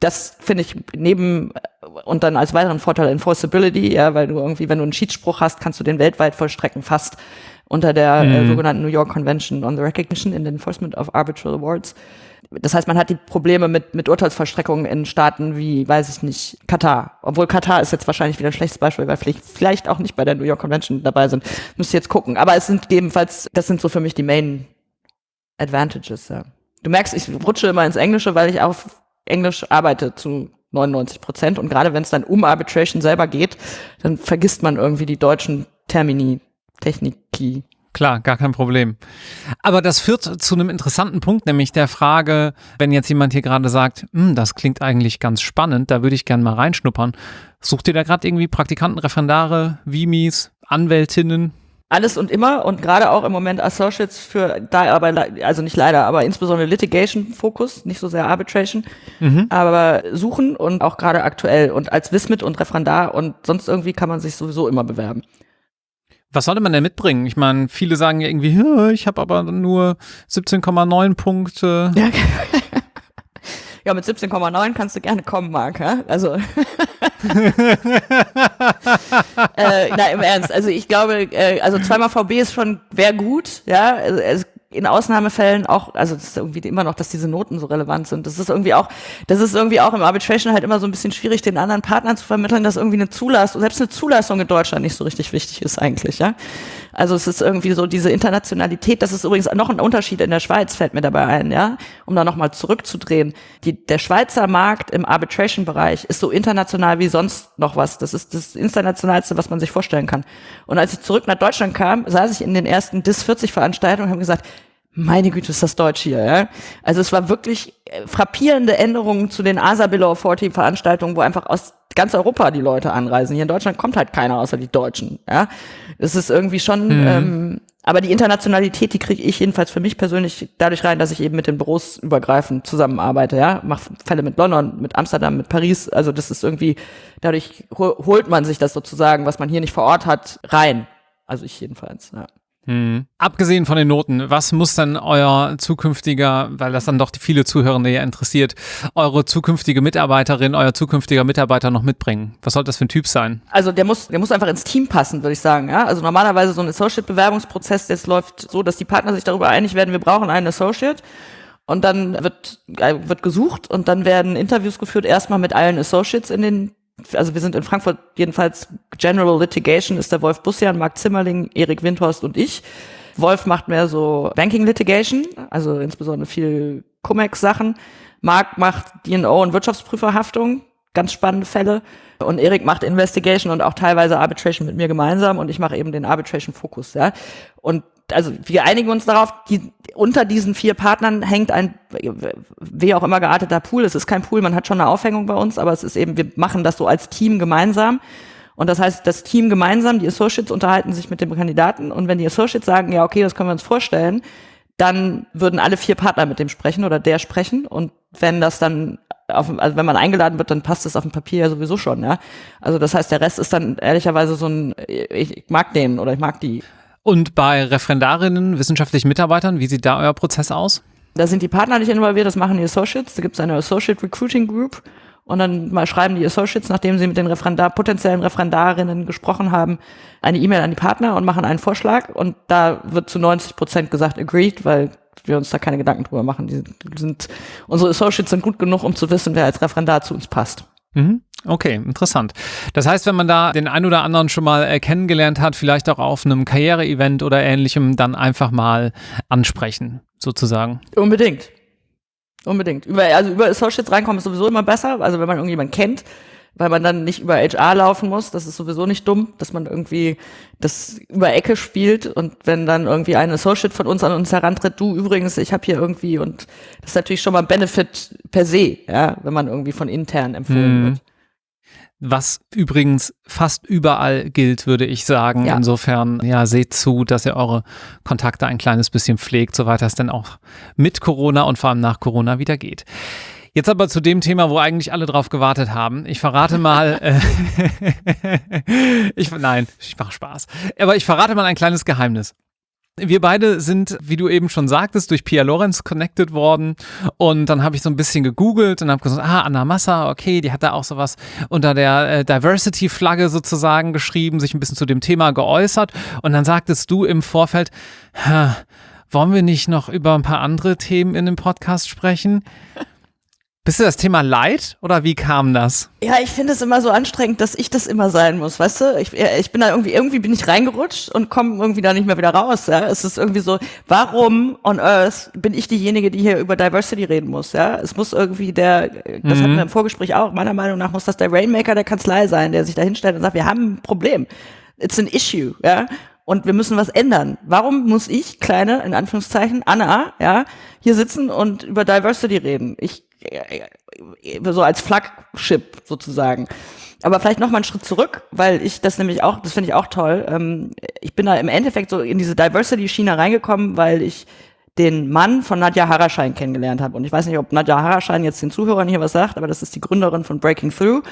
Das finde ich neben äh, und dann als weiteren Vorteil Enforceability, ja, weil du irgendwie, wenn du einen Schiedsspruch hast, kannst du den weltweit vollstrecken, fast unter der äh, mhm. äh, sogenannten New York Convention on the Recognition and Enforcement of Arbitral Awards. Das heißt, man hat die Probleme mit, mit Urteilsvollstreckungen in Staaten wie, weiß ich nicht, Katar. Obwohl Katar ist jetzt wahrscheinlich wieder ein schlechtes Beispiel, weil vielleicht, vielleicht auch nicht bei der New York Convention dabei sind. Müsst ihr jetzt gucken. Aber es sind jedenfalls, das sind so für mich die Main Advantages, ja. Du merkst, ich rutsche immer ins Englische, weil ich auf Englisch arbeite zu 99 Prozent. Und gerade wenn es dann um Arbitration selber geht, dann vergisst man irgendwie die deutschen Termini, Techniki, Klar, gar kein Problem. Aber das führt zu einem interessanten Punkt, nämlich der Frage, wenn jetzt jemand hier gerade sagt, hm, das klingt eigentlich ganz spannend, da würde ich gerne mal reinschnuppern. Sucht ihr da gerade irgendwie Praktikanten, Referendare, Vimis, Anwältinnen? Alles und immer und gerade auch im Moment Associates für da aber also nicht leider, aber insbesondere Litigation Fokus, nicht so sehr Arbitration, mhm. aber suchen und auch gerade aktuell und als Wismit und Referendar und sonst irgendwie kann man sich sowieso immer bewerben. Was sollte man denn mitbringen? Ich meine, viele sagen ja irgendwie, ich habe aber nur 17,9 Punkte. Ja, ja mit 17,9 kannst du gerne kommen, Marc. Ja? Also, äh, na im Ernst. Also ich glaube, äh, also zweimal VB ist schon wäre gut. Ja, also, in Ausnahmefällen auch, also das ist irgendwie immer noch, dass diese Noten so relevant sind. Das ist irgendwie auch, das ist irgendwie auch im Arbitration halt immer so ein bisschen schwierig, den anderen Partnern zu vermitteln, dass irgendwie eine Zulassung, selbst eine Zulassung in Deutschland nicht so richtig wichtig ist eigentlich, ja. Also es ist irgendwie so diese Internationalität, das ist übrigens noch ein Unterschied in der Schweiz, fällt mir dabei ein, ja, um da nochmal zurückzudrehen. Die, der Schweizer Markt im Arbitration-Bereich ist so international wie sonst noch was. Das ist das Internationalste, was man sich vorstellen kann. Und als ich zurück nach Deutschland kam, saß ich in den ersten DIS 40 Veranstaltungen und habe gesagt, meine Güte, ist das Deutsch hier, ja. Also es war wirklich äh, frappierende Änderungen zu den ASA Below 40 Veranstaltungen, wo einfach aus ganz Europa die Leute anreisen. Hier in Deutschland kommt halt keiner außer die Deutschen, ja. Es ist irgendwie schon, mhm. ähm, aber die Internationalität, die kriege ich jedenfalls für mich persönlich dadurch rein, dass ich eben mit den Büros übergreifend zusammenarbeite, ja. Mach Fälle mit London, mit Amsterdam, mit Paris. Also das ist irgendwie, dadurch holt man sich das sozusagen, was man hier nicht vor Ort hat, rein. Also ich jedenfalls, ja. Hm. Abgesehen von den Noten, was muss dann euer zukünftiger, weil das dann doch die viele Zuhörende ja interessiert, eure zukünftige Mitarbeiterin, euer zukünftiger Mitarbeiter noch mitbringen? Was soll das für ein Typ sein? Also der muss, der muss einfach ins Team passen, würde ich sagen. Ja? Also normalerweise so ein Associate-Bewerbungsprozess, das läuft so, dass die Partner sich darüber einig werden, wir brauchen einen Associate. Und dann wird, äh, wird gesucht und dann werden Interviews geführt, erstmal mit allen Associates in den also wir sind in Frankfurt jedenfalls General Litigation ist der Wolf Bussian, Marc Zimmerling, Erik Windhorst und ich. Wolf macht mehr so Banking Litigation, also insbesondere viel Cum-Ex-Sachen. Marc macht D&O und Wirtschaftsprüferhaftung, ganz spannende Fälle. Und Erik macht Investigation und auch teilweise Arbitration mit mir gemeinsam und ich mache eben den Arbitration-Fokus. Ja. Und also wir einigen uns darauf, die, unter diesen vier Partnern hängt ein, wie auch immer gearteter Pool. Es ist kein Pool, man hat schon eine Aufhängung bei uns, aber es ist eben, wir machen das so als Team gemeinsam. Und das heißt, das Team gemeinsam, die Associates unterhalten sich mit dem Kandidaten und wenn die Associates sagen, ja, okay, das können wir uns vorstellen, dann würden alle vier Partner mit dem sprechen oder der sprechen. Und wenn das dann auf, also wenn man eingeladen wird, dann passt das auf dem Papier ja sowieso schon, ja. Also das heißt, der Rest ist dann ehrlicherweise so ein, ich mag den oder ich mag die. Und bei Referendarinnen, wissenschaftlichen Mitarbeitern, wie sieht da euer Prozess aus? Da sind die Partner nicht involviert, das machen die Associates. Da gibt es eine Associate Recruiting Group und dann mal schreiben die Associates, nachdem sie mit den Referendar, potenziellen Referendarinnen gesprochen haben, eine E-Mail an die Partner und machen einen Vorschlag und da wird zu 90 Prozent gesagt agreed, weil wir uns da keine Gedanken drüber machen. Die sind, unsere Associates sind gut genug, um zu wissen, wer als Referendar zu uns passt. Mhm. Okay, interessant. Das heißt, wenn man da den ein oder anderen schon mal äh, kennengelernt hat, vielleicht auch auf einem Karriere-Event oder ähnlichem, dann einfach mal ansprechen, sozusagen. Unbedingt. Unbedingt. Über, also über Associates reinkommen ist sowieso immer besser. Also wenn man irgendjemanden kennt, weil man dann nicht über HR laufen muss. Das ist sowieso nicht dumm, dass man irgendwie das über Ecke spielt und wenn dann irgendwie ein Associate von uns an uns herantritt, du übrigens, ich habe hier irgendwie und das ist natürlich schon mal ein Benefit per se, ja, wenn man irgendwie von intern empfohlen mhm. wird. Was übrigens fast überall gilt, würde ich sagen. Ja. Insofern, ja, seht zu, dass ihr eure Kontakte ein kleines bisschen pflegt, soweit das denn auch mit Corona und vor allem nach Corona wieder geht. Jetzt aber zu dem Thema, wo eigentlich alle drauf gewartet haben. Ich verrate mal, äh, ich, nein, ich mache Spaß. Aber ich verrate mal ein kleines Geheimnis. Wir beide sind, wie du eben schon sagtest, durch Pia Lorenz connected worden. Und dann habe ich so ein bisschen gegoogelt und habe gesagt, ah, Anna Massa, okay, die hat da auch sowas unter der äh, Diversity-Flagge sozusagen geschrieben, sich ein bisschen zu dem Thema geäußert. Und dann sagtest du im Vorfeld, wollen wir nicht noch über ein paar andere Themen in dem Podcast sprechen? Bist du das Thema leid oder wie kam das? Ja, ich finde es immer so anstrengend, dass ich das immer sein muss, weißt du? Ich, ich bin da irgendwie, irgendwie bin ich reingerutscht und komme irgendwie da nicht mehr wieder raus, ja? Es ist irgendwie so, warum on earth bin ich diejenige, die hier über Diversity reden muss, ja? Es muss irgendwie der, das mhm. hatten wir im Vorgespräch auch, meiner Meinung nach muss das der Rainmaker der Kanzlei sein, der sich da hinstellt und sagt, wir haben ein Problem. It's an issue, ja? und wir müssen was ändern. Warum muss ich, kleine, in Anführungszeichen, Anna, ja, hier sitzen und über Diversity reden? Ich so als Flagship sozusagen. Aber vielleicht noch mal einen Schritt zurück, weil ich das nämlich auch, das finde ich auch toll. Ähm, ich bin da im Endeffekt so in diese Diversity-Schiene reingekommen, weil ich den Mann von Nadja Haraschein kennengelernt habe. Und ich weiß nicht, ob Nadja Haraschein jetzt den Zuhörern hier was sagt, aber das ist die Gründerin von Breaking Through.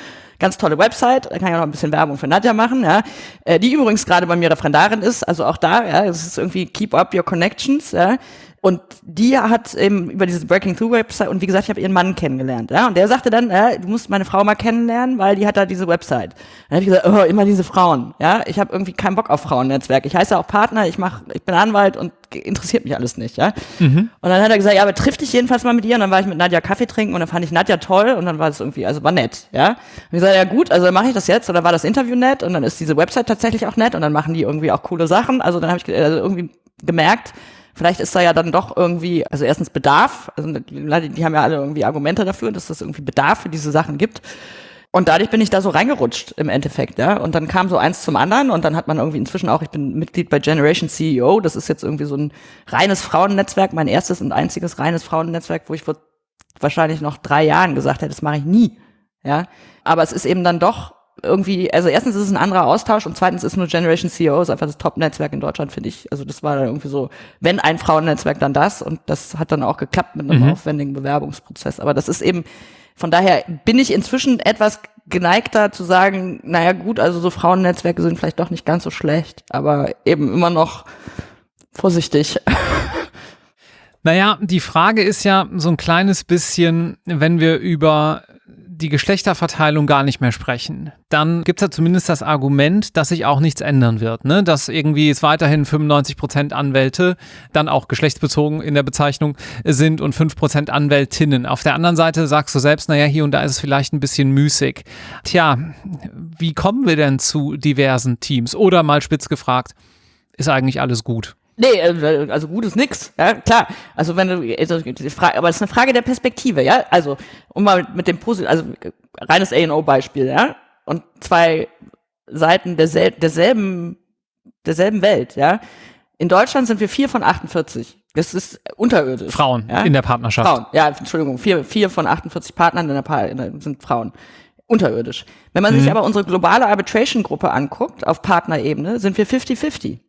Ganz tolle Website, da kann ich auch noch ein bisschen Werbung für Nadja machen, ja. Äh, die übrigens gerade bei mir Referendarin ist, also auch da, ja, es ist irgendwie Keep Up Your Connections, ja. Und die hat eben über diese Breaking Through Website und wie gesagt, ich habe ihren Mann kennengelernt. Ja? Und der sagte dann, ja, du musst meine Frau mal kennenlernen, weil die hat da diese Website. Dann habe ich gesagt, oh, immer diese Frauen. Ja, ich habe irgendwie keinen Bock auf Frauennetzwerk. Ich heiße auch Partner, ich mach, ich bin Anwalt und interessiert mich alles nicht. Ja. Mhm. Und dann hat er gesagt, ja, aber triff dich jedenfalls mal mit ihr. Und dann war ich mit Nadja Kaffee trinken und dann fand ich Nadja toll und dann war es irgendwie, also war nett. Ja. Und ich gesagt, ja gut, also dann mache ich das jetzt. Und dann war das Interview nett und dann ist diese Website tatsächlich auch nett und dann machen die irgendwie auch coole Sachen. Also dann habe ich also irgendwie gemerkt, Vielleicht ist da ja dann doch irgendwie, also erstens Bedarf, also die, die haben ja alle irgendwie Argumente dafür, dass es irgendwie Bedarf für diese Sachen gibt. Und dadurch bin ich da so reingerutscht im Endeffekt, ja. Und dann kam so eins zum anderen und dann hat man irgendwie inzwischen auch, ich bin Mitglied bei Generation CEO, das ist jetzt irgendwie so ein reines Frauennetzwerk, mein erstes und einziges reines Frauennetzwerk, wo ich vor wahrscheinlich noch drei Jahren gesagt hätte, das mache ich nie, ja. Aber es ist eben dann doch irgendwie, also erstens ist es ein anderer Austausch und zweitens ist nur Generation CEO ist einfach das Top-Netzwerk in Deutschland, finde ich. Also das war dann irgendwie so, wenn ein Frauennetzwerk, dann das und das hat dann auch geklappt mit einem mhm. aufwendigen Bewerbungsprozess. Aber das ist eben, von daher bin ich inzwischen etwas geneigter zu sagen, naja gut, also so Frauennetzwerke sind vielleicht doch nicht ganz so schlecht, aber eben immer noch vorsichtig. Naja, die Frage ist ja so ein kleines bisschen, wenn wir über die Geschlechterverteilung gar nicht mehr sprechen, dann gibt es ja zumindest das Argument, dass sich auch nichts ändern wird. Ne? Dass irgendwie es weiterhin 95 Prozent Anwälte dann auch geschlechtsbezogen in der Bezeichnung sind und 5 Prozent Anwältinnen. Auf der anderen Seite sagst du selbst, naja, hier und da ist es vielleicht ein bisschen müßig. Tja, wie kommen wir denn zu diversen Teams? Oder mal spitz gefragt, ist eigentlich alles gut? Nee, äh, also gut ist nix, ja, klar. Also wenn du, also, aber es ist eine Frage der Perspektive, ja. Also, um mal mit dem Positiv, also reines A&O-Beispiel, ja. Und zwei Seiten dersel derselben, derselben Welt, ja. In Deutschland sind wir vier von 48. Das ist unterirdisch. Frauen ja? in der Partnerschaft. Frauen, ja, Entschuldigung, vier, vier von 48 Partnern in der pa sind Frauen. Unterirdisch. Wenn man mhm. sich aber unsere globale Arbitration-Gruppe anguckt, auf Partnerebene, sind wir 50-50.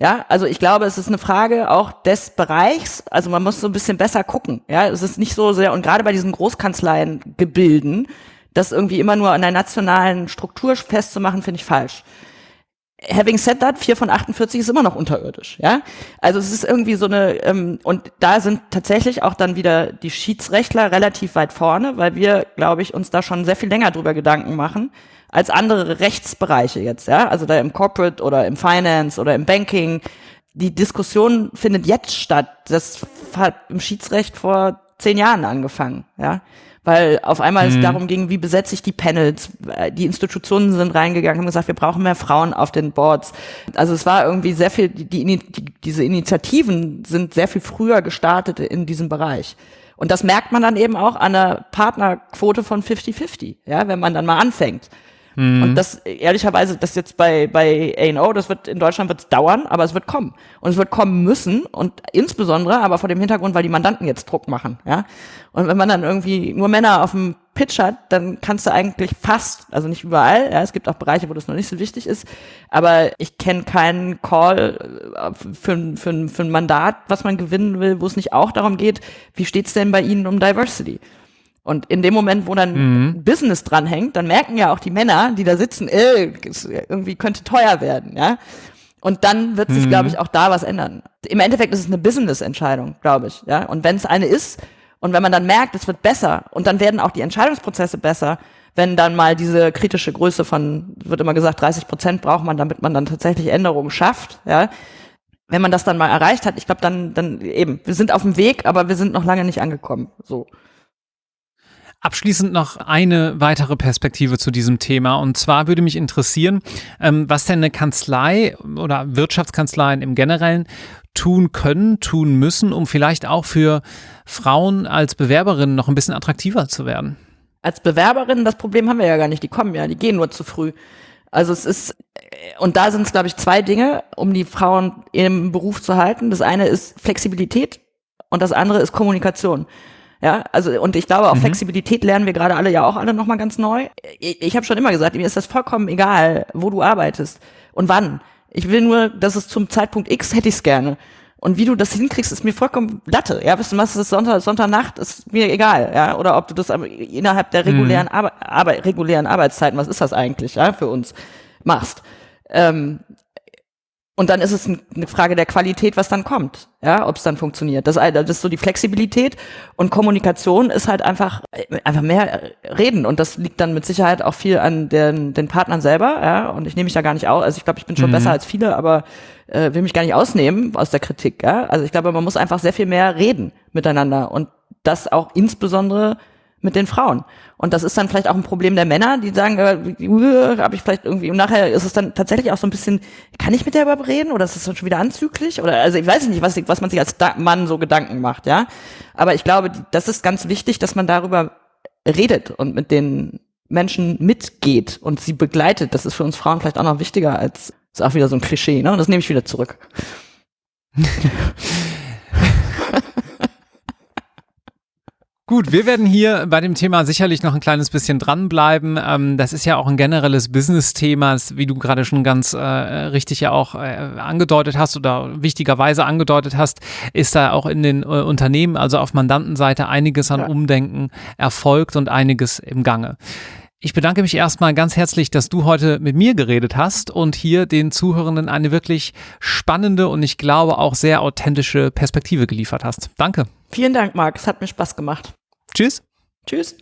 Ja, also ich glaube, es ist eine Frage auch des Bereichs. Also man muss so ein bisschen besser gucken. Ja, es ist nicht so sehr, und gerade bei diesen Großkanzleiengebilden, das irgendwie immer nur an der nationalen Struktur festzumachen, finde ich falsch. Having said that, 4 von 48 ist immer noch unterirdisch, ja. Also es ist irgendwie so eine, ähm, und da sind tatsächlich auch dann wieder die Schiedsrechtler relativ weit vorne, weil wir, glaube ich, uns da schon sehr viel länger drüber Gedanken machen, als andere Rechtsbereiche jetzt, ja. Also da im Corporate oder im Finance oder im Banking. Die Diskussion findet jetzt statt. Das hat im Schiedsrecht vor zehn Jahren angefangen, ja weil auf einmal mhm. es darum ging, wie besetze ich die Panels. Die Institutionen sind reingegangen, haben gesagt, wir brauchen mehr Frauen auf den Boards. Also es war irgendwie sehr viel, die, die, diese Initiativen sind sehr viel früher gestartet in diesem Bereich. Und das merkt man dann eben auch an der Partnerquote von 50-50, ja, wenn man dann mal anfängt. Mhm. Und das, ehrlicherweise, das jetzt bei, bei A&O, das wird, in Deutschland wird es dauern, aber es wird kommen. Und es wird kommen müssen und insbesondere aber vor dem Hintergrund, weil die Mandanten jetzt Druck machen, ja. Und wenn man dann irgendwie nur Männer auf dem Pitch hat, dann kannst du eigentlich fast, also nicht überall, ja, es gibt auch Bereiche, wo das noch nicht so wichtig ist, aber ich kenne keinen Call äh, für, für, für ein Mandat, was man gewinnen will, wo es nicht auch darum geht, wie steht's denn bei Ihnen um Diversity? Und in dem Moment, wo dann mhm. Business dranhängt, dann merken ja auch die Männer, die da sitzen, äh, irgendwie könnte teuer werden, ja. Und dann wird sich, mhm. glaube ich, auch da was ändern. Im Endeffekt ist es eine Business-Entscheidung, glaube ich, ja. Und wenn es eine ist, und wenn man dann merkt, es wird besser, und dann werden auch die Entscheidungsprozesse besser, wenn dann mal diese kritische Größe von, wird immer gesagt, 30 Prozent braucht man, damit man dann tatsächlich Änderungen schafft, ja. Wenn man das dann mal erreicht hat, ich glaube, dann, dann eben, wir sind auf dem Weg, aber wir sind noch lange nicht angekommen, so. Abschließend noch eine weitere Perspektive zu diesem Thema. Und zwar würde mich interessieren, ähm, was denn eine Kanzlei oder Wirtschaftskanzleien im Generellen tun können, tun müssen, um vielleicht auch für Frauen als Bewerberinnen noch ein bisschen attraktiver zu werden. Als Bewerberinnen, das Problem haben wir ja gar nicht. Die kommen ja, die gehen nur zu früh. Also es ist, und da sind es, glaube ich, zwei Dinge, um die Frauen im Beruf zu halten. Das eine ist Flexibilität und das andere ist Kommunikation. Ja, also und ich glaube, auch mhm. Flexibilität lernen wir gerade alle ja auch alle nochmal ganz neu. Ich, ich habe schon immer gesagt, mir ist das vollkommen egal, wo du arbeitest und wann. Ich will nur, dass es zum Zeitpunkt X hätte ich es gerne. Und wie du das hinkriegst, ist mir vollkommen Latte. Ja, was du machst, ist Sonntag, Sonntagnacht, ist mir egal. Ja, oder ob du das innerhalb der regulären, mhm. Arbe Arbe regulären Arbeitszeiten, was ist das eigentlich, ja, für uns, machst. Ähm, und dann ist es eine Frage der Qualität, was dann kommt, ja, ob es dann funktioniert. Das, das ist so die Flexibilität und Kommunikation ist halt einfach einfach mehr reden und das liegt dann mit Sicherheit auch viel an den, den Partnern selber, ja. Und ich nehme mich da gar nicht aus. Also ich glaube, ich bin schon mhm. besser als viele, aber äh, will mich gar nicht ausnehmen aus der Kritik. Ja? Also ich glaube, man muss einfach sehr viel mehr reden miteinander und das auch insbesondere mit den Frauen. Und das ist dann vielleicht auch ein Problem der Männer, die sagen, äh, habe ich vielleicht irgendwie, und nachher ist es dann tatsächlich auch so ein bisschen, kann ich mit der überhaupt reden oder ist dann schon wieder anzüglich? Oder also ich weiß nicht, was, was man sich als Mann so Gedanken macht, ja. Aber ich glaube, das ist ganz wichtig, dass man darüber redet und mit den Menschen mitgeht und sie begleitet. Das ist für uns Frauen vielleicht auch noch wichtiger als, ist auch wieder so ein Klischee, ne? Und das nehme ich wieder zurück. Gut, wir werden hier bei dem Thema sicherlich noch ein kleines bisschen dranbleiben. Ähm, das ist ja auch ein generelles Business-Thema, wie du gerade schon ganz äh, richtig ja auch äh, angedeutet hast oder wichtigerweise angedeutet hast, ist da auch in den äh, Unternehmen, also auf Mandantenseite, einiges an ja. Umdenken erfolgt und einiges im Gange. Ich bedanke mich erstmal ganz herzlich, dass du heute mit mir geredet hast und hier den Zuhörenden eine wirklich spannende und ich glaube auch sehr authentische Perspektive geliefert hast. Danke. Vielen Dank, Marc. Es hat mir Spaß gemacht. Tschüss. Tschüss.